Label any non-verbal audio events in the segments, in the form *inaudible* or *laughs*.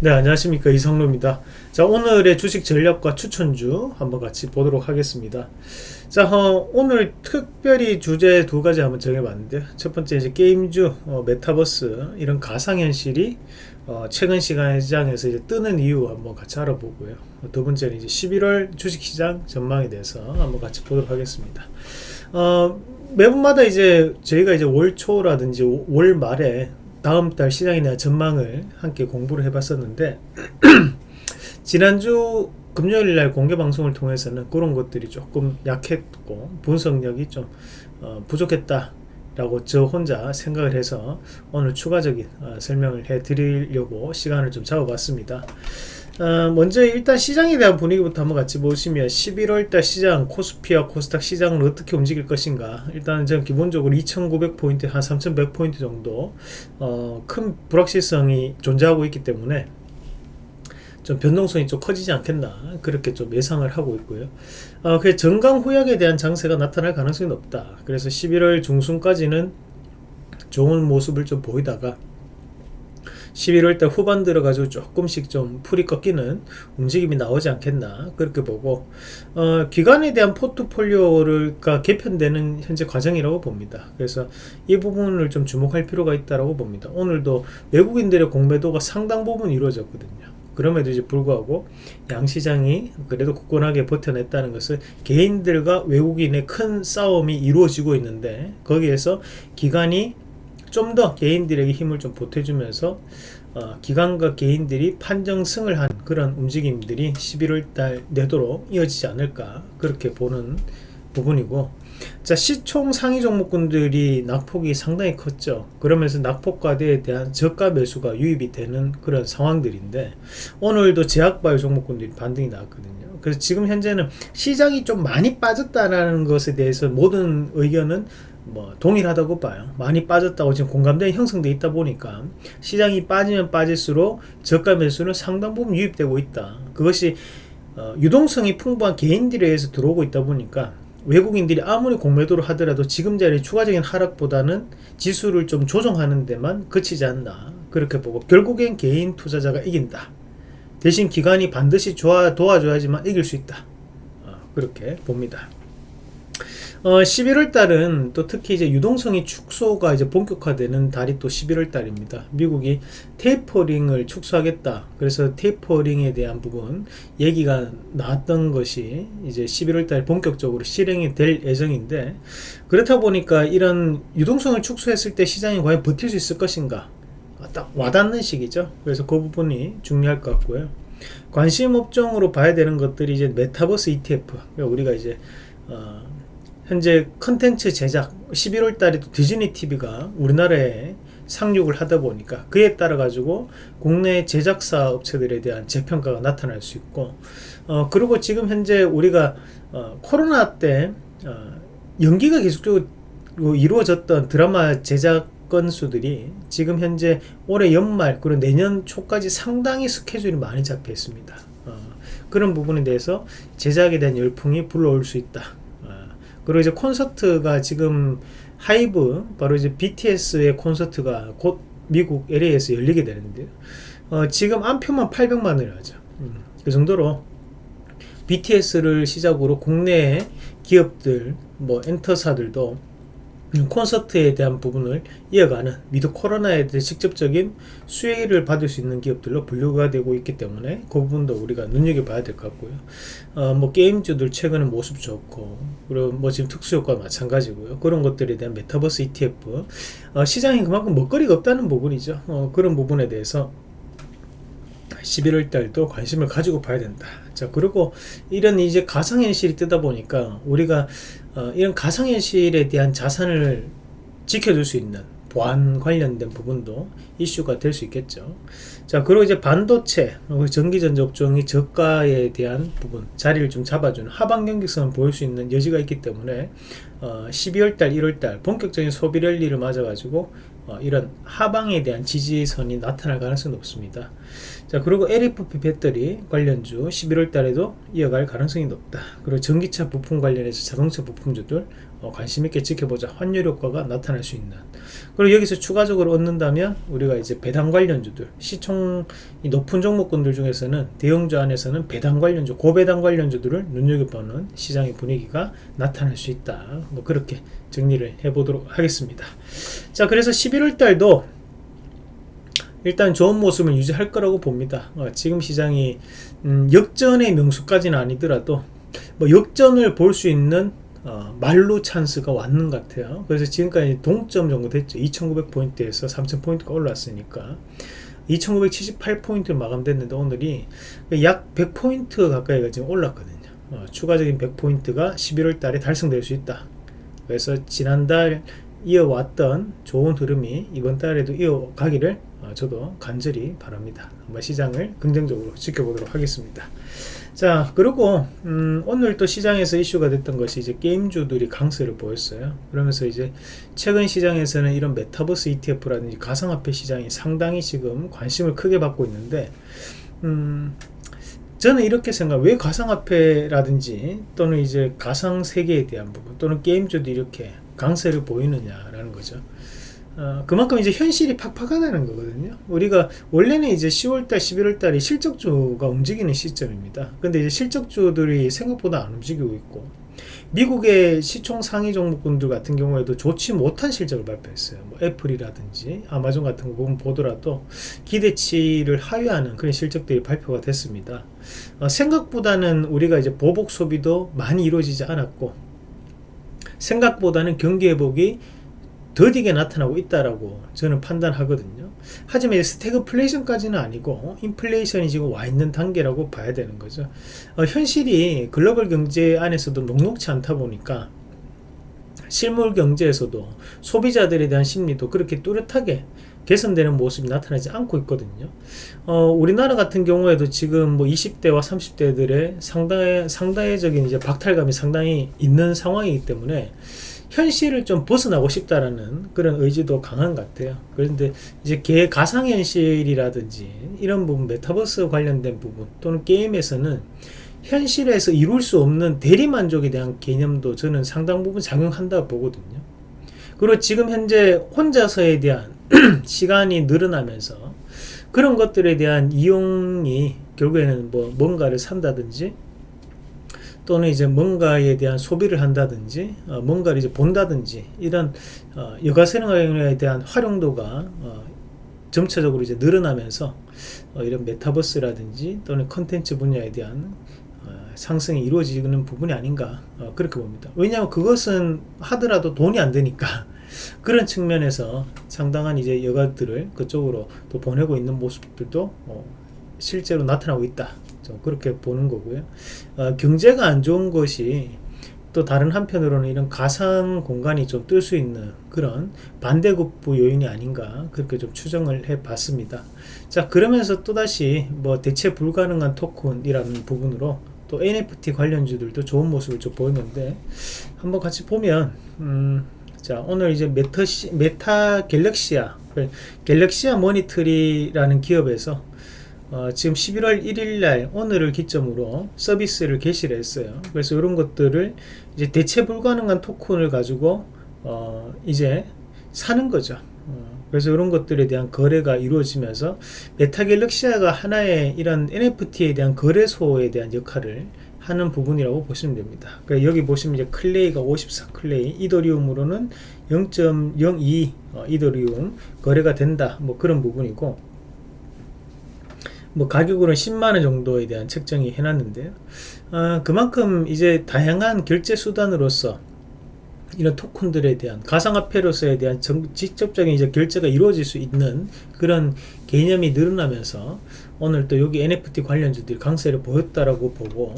네 안녕하십니까. 이성로입니다. 자 오늘의 주식 전략과 추천주 한번 같이 보도록 하겠습니다. 자 어, 오늘 특별히 주제 두 가지 한번 정해봤는데요. 첫 번째 이제 게임주 어, 메타버스 이런 가상현실이 어, 최근 시장에서 이제 뜨는 이유 한번 같이 알아보고요. 두 번째는 이제 11월 주식시장 전망에 대해서 한번 같이 보도록 하겠습니다. 어, 매분마다 이제 저희가 이제 월 초라든지 월 말에 다음 달 대한 전망을 함께 공부를 해봤었는데 *clears throat* 지난주 금요일 날 공개 방송을 통해서는 그런 것들이 조금 약했고 분석력이 좀 어, 부족했다 라고 저 혼자 생각을 해서 오늘 추가적인 어, 설명을 해 드리려고 시간을 좀 잡아봤습니다 어, 먼저 일단 시장에 대한 분위기부터 한번 같이 보시면 11월달 시장 코스피와 코스닥 시장은 어떻게 움직일 것인가. 일단 저는 기본적으로 2900포인트 한 3100포인트 정도 어, 큰 불확실성이 존재하고 있기 때문에 좀 변동성이 좀 커지지 않겠나. 그렇게 좀 예상을 하고 있고요. 어, 그 정강 후약에 대한 장세가 나타날 가능성이 높다. 그래서 11월 중순까지는 좋은 모습을 좀 보이다가 11월달 후반 들어가지고 조금씩 좀 풀이 꺾이는 움직임이 나오지 않겠나 그렇게 보고 어, 기관에 대한 포트폴리오가 개편되는 현재 과정이라고 봅니다. 그래서 이 부분을 좀 주목할 필요가 있다고 봅니다. 오늘도 외국인들의 공매도가 상당 부분 이루어졌거든요. 그럼에도 이제 불구하고 양시장이 그래도 굳건하게 버텨냈다는 것은 개인들과 외국인의 큰 싸움이 이루어지고 있는데 거기에서 기관이 좀 더 개인들에게 힘을 좀 보태주면서 어, 기관과 개인들이 판정승을 한 그런 움직임들이 11월달 내도록 이어지지 않을까 그렇게 보는 부분이고 자 시총 상위 종목군들이 낙폭이 상당히 컸죠. 그러면서 낙폭과대에 대한 저가 매수가 유입이 되는 그런 상황들인데 오늘도 제약바이오 종목군들이 반등이 나왔거든요. 그래서 지금 현재는 시장이 좀 많이 빠졌다는 것에 대해서 모든 의견은 뭐 동일하다고 봐요. 많이 빠졌다고 지금 공감대가 형성되어 있다 보니까 시장이 빠지면 빠질수록 저가 매수는 상당 부분 유입되고 있다. 그것이 어, 유동성이 풍부한 개인들에 의해서 들어오고 있다 보니까 외국인들이 아무리 공매도를 하더라도 지금 자리 추가적인 하락보다는 지수를 좀 조정하는 데만 그치지 않나. 그렇게 보고 결국엔 개인 투자자가 이긴다. 대신 기관이 반드시 도와줘야지만 이길 수 있다. 어, 그렇게 봅니다 어, 11월 달은 또 특히 이제 유동성이 축소가 이제 본격화되는 달이 또 11월 달입니다. 미국이 테이퍼링을 축소하겠다. 그래서 테이퍼링에 대한 부분 얘기가 나왔던 것이 이제 11월 달 본격적으로 실행이 될 예정인데 그렇다 보니까 이런 유동성을 축소했을 때 시장이 과연 버틸 수 있을 것인가 딱 와닿는 시기죠. 그래서 그 부분이 중요할 것 같고요. 관심 업종으로 봐야 되는 것들이 이제 메타버스 ETF 그러니까 우리가 이제 어, 현재 컨텐츠 제작 11월 달에 디즈니 TV가 우리나라에 상륙을 하다 보니까 그에 따라 가지고 국내 제작사 업체들에 대한 재평가가 나타날 수 있고 어 그리고 지금 현재 우리가 어 코로나 때 어 연기가 계속적으로 이루어졌던 드라마 제작 건수들이 지금 현재 올해 연말 그리고 내년 초까지 상당히 스케줄이 많이 잡혀 있습니다. 어 그런 부분에 대해서 제작에 대한 열풍이 불러올 수 있다 그리고 이제 콘서트가 지금 하이브 바로 이제 BTS의 콘서트가 곧 미국 LA에서 열리게 되는데요. 어, 지금 암표만 800만을 하죠. 음, 그 정도로 BTS를 시작으로 국내 기업들, 뭐 엔터사들도 콘서트에 대한 부분을 이어가는 위드 코로나에 대해 직접적인 수혜를 받을 수 있는 기업들로 분류가 되고 있기 때문에 그 부분도 우리가 눈여겨봐야 될 것 같고요. 어, 뭐 게임주들 최근에 모습 좋고 그리고 뭐 지금 특수효과 마찬가지고요. 그런 것들에 대한 메타버스 ETF 어, 시장이 그만큼 먹거리가 없다는 부분이죠. 어, 그런 부분에 대해서 11월 달도 관심을 가지고 봐야 된다. 자, 그리고 이런 이제 가상현실이 뜨다 보니까 우리가 어, 이런 가상현실에 대한 자산을 지켜줄 수 있는 보안 관련된 부분도 이슈가 될 수 있겠죠. 자, 그리고 이제 반도체, 전기전자 업종이 저가에 대한 부분, 자리를 좀 잡아주는 하방 경직성을 보일 수 있는 여지가 있기 때문에 어, 12월달, 1월달 본격적인 소비 랠리를 맞아 가지고 어, 이런 하방에 대한 지지선이 나타날 가능성이 높습니다. 자 그리고 LFP 배터리 관련주 11월 달에도 이어갈 가능성이 높다. 그리고 전기차 부품 관련해서 자동차 부품주들 어, 관심 있게 지켜보자. 환율 효과가 나타날 수 있는. 그리고 여기서 추가적으로 얻는다면 우리가 이제 배당 관련주들 시총이 높은 종목군들 중에서는 대형주 안에서는 배당 관련주 고배당 관련주들을 눈여겨보는 시장의 분위기가 나타날 수 있다. 뭐 그렇게 정리를 해보도록 하겠습니다. 자 그래서 11월 달도 일단 좋은 모습을 유지할 거라고 봅니다. 어, 지금 시장이 음, 역전의 명수까지는 아니더라도 뭐 역전을 볼 수 있는 어, 말로 찬스가 왔는 것 같아요. 그래서 지금까지 동점 정도 됐죠. 2900포인트에서 3000포인트가 올랐으니까 2978포인트 마감됐는데 오늘이 약 100포인트 가까이가 지금 올랐거든요. 어, 추가적인 100포인트가 11월 달에 달성될 수 있다. 그래서 지난달 이어왔던 좋은 흐름이 이번 달에도 이어가기를 어, 저도 간절히 바랍니다. 한번 시장을 긍정적으로 지켜보도록 하겠습니다. 자 그리고 음, 오늘 또 시장에서 이슈가 됐던 것이 이제 게임주들이 강세를 보였어요 그러면서 이제 최근 시장에서는 이런 메타버스 ETF라든지 가상화폐 시장이 상당히 지금 관심을 크게 받고 있는데 음, 저는 이렇게 생각 왜 가상화폐라든지 또는 이제 가상세계에 대한 부분 또는 게임주도 이렇게 강세를 보이느냐라는 거죠 어, 그만큼 이제 현실이 팍팍하다는 거거든요. 우리가 원래는 이제 10월달, 11월달이 실적주가 움직이는 시점입니다. 근데 이제 실적주들이 생각보다 안 움직이고 있고 미국의 시총 상위 종목군들 같은 경우에도 좋지 못한 실적을 발표했어요. 뭐 애플이라든지 아마존 같은 거 보면 보더라도 기대치를 하회하는 그런 실적들이 발표가 됐습니다. 어, 생각보다는 우리가 이제 보복 소비도 많이 이루어지지 않았고 생각보다는 경기 회복이 더디게 나타나고 있다라고 저는 판단하거든요. 하지만 스태그플레이션까지는 아니고 인플레이션이 지금 와 있는 단계라고 봐야 되는 거죠. 어, 현실이 글로벌 경제 안에서도 녹록치 않다 보니까 실물 경제에서도 소비자들에 대한 심리도 그렇게 뚜렷하게 개선되는 모습이 나타나지 않고 있거든요. 어, 우리나라 같은 경우에도 지금 뭐 20대와 30대들의 상당히, 상당적인 이제 박탈감이 상당히 있는 상황이기 때문에 현실을 좀 벗어나고 싶다라는 그런 의지도 강한 것 같아요. 그런데 이제 개 가상현실이라든지 이런 부분, 메타버스 관련된 부분 또는 게임에서는 현실에서 이룰 수 없는 대리만족에 대한 개념도 저는 상당 부분 작용한다고 보거든요. 그리고 지금 현재 혼자서에 대한 *clears throat* 시간이 늘어나면서 그런 것들에 대한 이용이 결국에는 뭐 뭔가를 산다든지 또는 이제 뭔가에 대한 소비를 한다든지 어, 뭔가를 이제 본다든지 이런 어, 여가생활에 대한 활용도가 어, 점차적으로 이제 늘어나면서 어, 이런 메타버스라든지 또는 컨텐츠 분야에 대한 어, 상승이 이루어지는 부분이 아닌가 어, 그렇게 봅니다. 왜냐하면 그것은 하더라도 돈이 안 되니까 *laughs* 그런 측면에서 상당한 이제 여가들을 그쪽으로 또 보내고 있는 모습들도 실제로 나타나고 있다. 좀 그렇게 보는 거고요. 어, 경제가 안 좋은 것이 또 다른 한편으로는 이런 가상 공간이 좀 뜰 수 있는 그런 반대급부 요인이 아닌가 그렇게 좀 추정을 해 봤습니다. 자 그러면서 또다시 뭐 대체 불가능한 토큰이라는 부분으로 또 NFT 관련주들도 좋은 모습을 좀 보이는데 한번 같이 보면 음, 자 오늘 이제 메타, 메타 갤럭시아 갤럭시아 머니트리라는 기업에서 어, 지금 11월 1일 날 오늘을 기점으로 서비스를 개시를 했어요. 그래서 이런 것들을 이제 대체 불가능한 토큰을 가지고 어, 이제 사는 거죠. 어, 그래서 이런 것들에 대한 거래가 이루어지면서 메타갤럭시아가 하나의 이런 NFT에 대한 거래소에 대한 역할을 하는 부분이라고 보시면 됩니다. 그러니까 여기 보시면 이제 클레이가 54 클레이, 이더리움으로는 0.02 어, 이더리움 거래가 된다. 뭐 그런 부분이고 뭐 가격으로 10만원 정도에 대한 책정이 해놨는데요 아, 그만큼 이제 다양한 결제 수단으로서 이런 토큰들에 대한 가상화폐로서에 대한 정, 직접적인 이제 결제가 이루어질 수 있는 그런 개념이 늘어나면서 오늘 또 여기 NFT 관련주들이 강세를 보였다라고 보고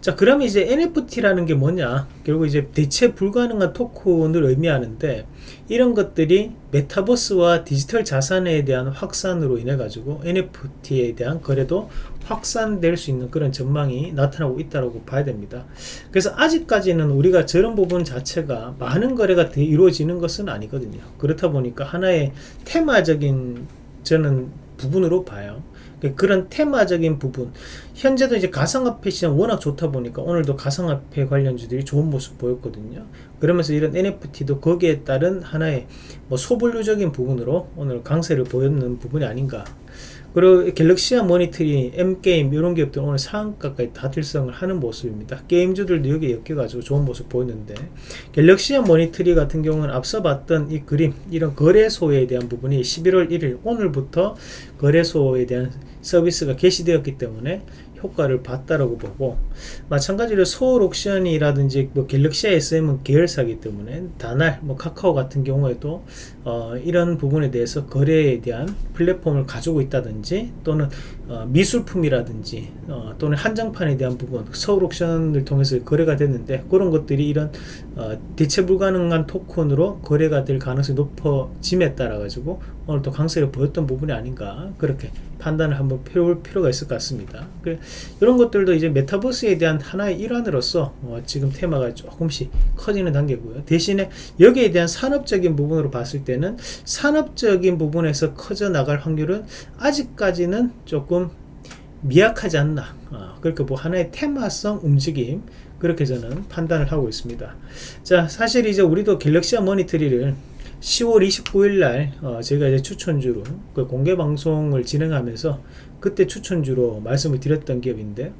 자 그러면 이제 NFT라는 게 뭐냐 결국 이제 대체 불가능한 토큰을 의미하는데 이런 것들이 메타버스와 디지털 자산에 대한 확산으로 인해 가지고 NFT에 대한 거래도 확산될 수 있는 그런 전망이 나타나고 있다고 봐야 됩니다. 그래서 아직까지는 우리가 저런 부분 자체가 많은 거래가 이루어지는 것은 아니거든요. 그렇다 보니까 하나의 테마적인 저는 부분으로 봐요. 그러니까 그런 테마적인 부분 현재도 이제 가상화폐 시장 워낙 좋다 보니까 오늘도 가상화폐 관련주들이 좋은 모습 보였거든요 그러면서 이런 NFT도 거기에 따른 하나의 뭐 소분류적인 부분으로 오늘 강세를 보였는 부분이 아닌가 그리고 갤럭시아 모니터링, M게임 이런 기업들 오늘 상한가까지 다 달성을 하는 모습입니다. 게임주들도 여기에 엮여가지고 좋은 모습 보였는데 갤럭시아 모니터리 같은 경우는 앞서 봤던 이 그림 이런 거래소에 대한 부분이 11월 1일 오늘부터 거래소에 대한 서비스가 개시되었기 때문에 효과를 봤다라고 보고 마찬가지로 서울 옥션이라든지 뭐 갤럭시 SM은 계열사기 때문에 다날 뭐 카카오 같은 경우에도 어, 이런 부분에 대해서 거래에 대한 플랫폼을 가지고 있다든지 또는 어, 미술품이라든지 어, 또는 한정판에 대한 부분 서울 옥션을 통해서 거래가 됐는데 그런 것들이 이런 어, 대체 불가능한 토큰으로 거래가 될 가능성이 높아짐에 따라 가지고 오늘 또 강세를 보였던 부분이 아닌가 그렇게 판단을 한번 펴볼 필요가 있을 것 같습니다. 그, 이런 것들도 이제 메타버스에 대한 하나의 일환으로서 어, 지금 테마가 조금씩 커지는 단계고요. 대신에 여기에 대한 산업적인 부분으로 봤을 때는 산업적인 부분에서 커져 나갈 확률은 아직까지는 조금 미약하지 않나. 어, 그러니까 뭐 하나의 테마성 움직임 그렇게 저는 판단을 하고 있습니다. 자, 사실 이제 우리도 갤럭시아 모니터리를 10월 29일 날 어, 제가 이제 추천주로 그 공개 방송을 진행하면서 그때 추천주로 말씀을 드렸던 기업인데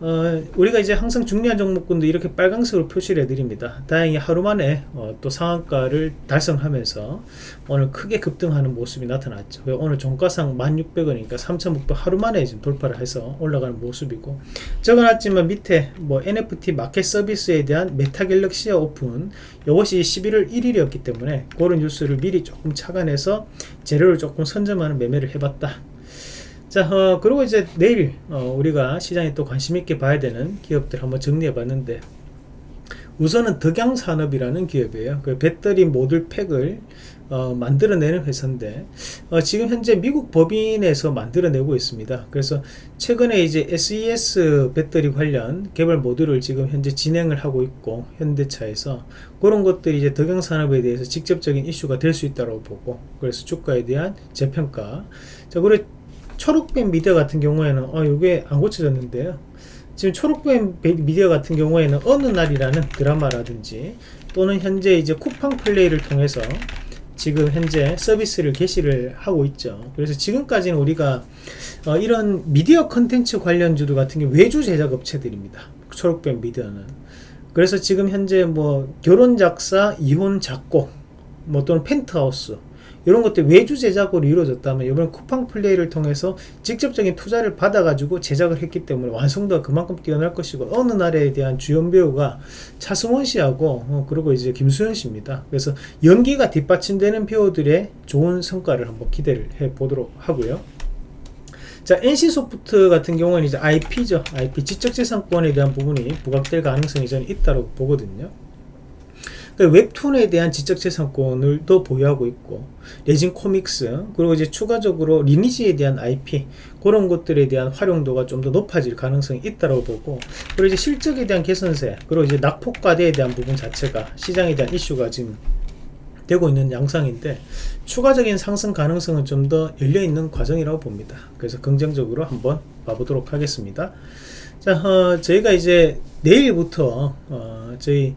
어, 우리가 이제 항상 중요한 종목군도 이렇게 빨강색으로 표시를 해드립니다. 다행히 하루 만에 어, 또 상한가를 달성하면서 오늘 크게 급등하는 모습이 나타났죠. 오늘 종가상 1600원이니까 3600 하루 만에 지금 돌파를 해서 올라가는 모습이고 적어놨지만 밑에 뭐 NFT 마켓 서비스에 대한 메타갤럭시아 오픈 이것이 11월 1일이었기 때문에 그런 뉴스를 미리 조금 착안해서 재료를 조금 선점하는 매매를 해봤다. 자, 어, 그리고 이제 내일 어, 우리가 시장에 또 관심 있게 봐야 되는 기업들 한번 정리해 봤는데 우선은 덕양산업이라는 기업이에요. 그 배터리 모듈 팩을 어, 만들어내는 회사인데 어, 지금 현재 미국 법인에서 만들어내고 있습니다. 그래서 최근에 이제 SES 배터리 관련 개발 모듈을 지금 현재 진행을 하고 있고 현대차에서 그런 것들이 이제 덕양산업에 대해서 직접적인 이슈가 될 수 있다고 보고 그래서 주가에 대한 재평가 자 그리고 초록뱀 미디어 같은 경우에는 어 이게 안 고쳐졌는데요. 지금 초록뱀 미디어 같은 경우에는 어느 날이라는 드라마라든지 또는 현재 이제 쿠팡 플레이를 통해서 지금 현재 서비스를 개시를 하고 있죠. 그래서 지금까지는 우리가 어 이런 미디어 컨텐츠 관련주들 같은 게 외주 제작 업체들입니다. 초록뱀 미디어는. 그래서 지금 현재 뭐 결혼 작사 이혼 작곡 뭐 또는 펜트하우스 이런 것들 외주 제작으로 이루어졌다면 이번 쿠팡 플레이를 통해서 직접적인 투자를 받아가지고 제작을 했기 때문에 완성도가 그만큼 뛰어날 것이고 어느 날에 대한 주연 배우가 차승원 씨하고 어, 그리고 이제 김수현 씨입니다. 그래서 연기가 뒷받침되는 배우들의 좋은 성과를 한번 기대를 해 보도록 하고요. 자, NC소프트 같은 경우는 이제 IP죠. IP 지적재산권에 대한 부분이 부각될 가능성이 저는 있다고 보거든요. 그러니까 웹툰에 대한 지적재산권을 또 보유하고 있고 레진 코믹스 그리고 이제 추가적으로 리니지에 대한 IP 그런 것들에 대한 활용도가 좀 더 높아질 가능성이 있다고 보고 그리고 이제 실적에 대한 개선세 그리고 이제 낙폭과대에 대한 부분 자체가 시장에 대한 이슈가 지금 되고 있는 양상인데 추가적인 상승 가능성은 좀 더 열려있는 과정이라고 봅니다. 그래서 긍정적으로 한번 봐보도록 하겠습니다. 자 어, 저희가 이제 내일부터 어, 저희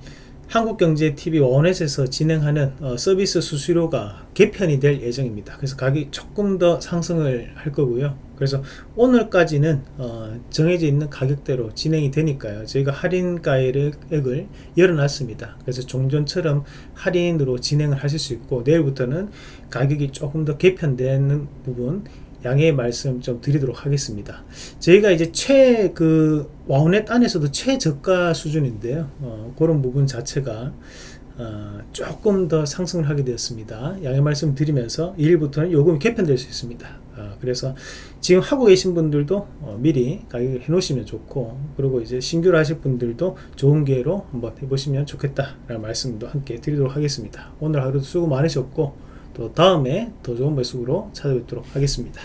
한국경제TV 원넷에서 진행하는 어, 서비스 수수료가 개편이 될 예정입니다. 그래서 가격이 조금 더 상승을 할 거고요. 그래서 오늘까지는 어, 정해져 있는 가격대로 진행이 되니까요. 저희가 할인가액을 열어놨습니다. 그래서 종전처럼 할인으로 진행을 하실 수 있고 내일부터는 가격이 조금 더 개편되는 부분 양해의 말씀 좀 드리도록 하겠습니다. 저희가 이제 최 그 와우넷 안에서도 최저가 수준인데요. 어, 그런 부분 자체가 어, 조금 더 상승을 하게 되었습니다. 양해 말씀 드리면서 1일부터는 요금이 개편될 수 있습니다. 어, 그래서 지금 하고 계신 분들도 어, 미리 가격을 해 놓으시면 좋고 그리고 이제 신규로 하실 분들도 좋은 기회로 한번 해보시면 좋겠다 라는 말씀도 함께 드리도록 하겠습니다. 오늘 하루도 수고 많으셨고 또 다음에 더 좋은 모습으로 찾아뵙도록 하겠습니다.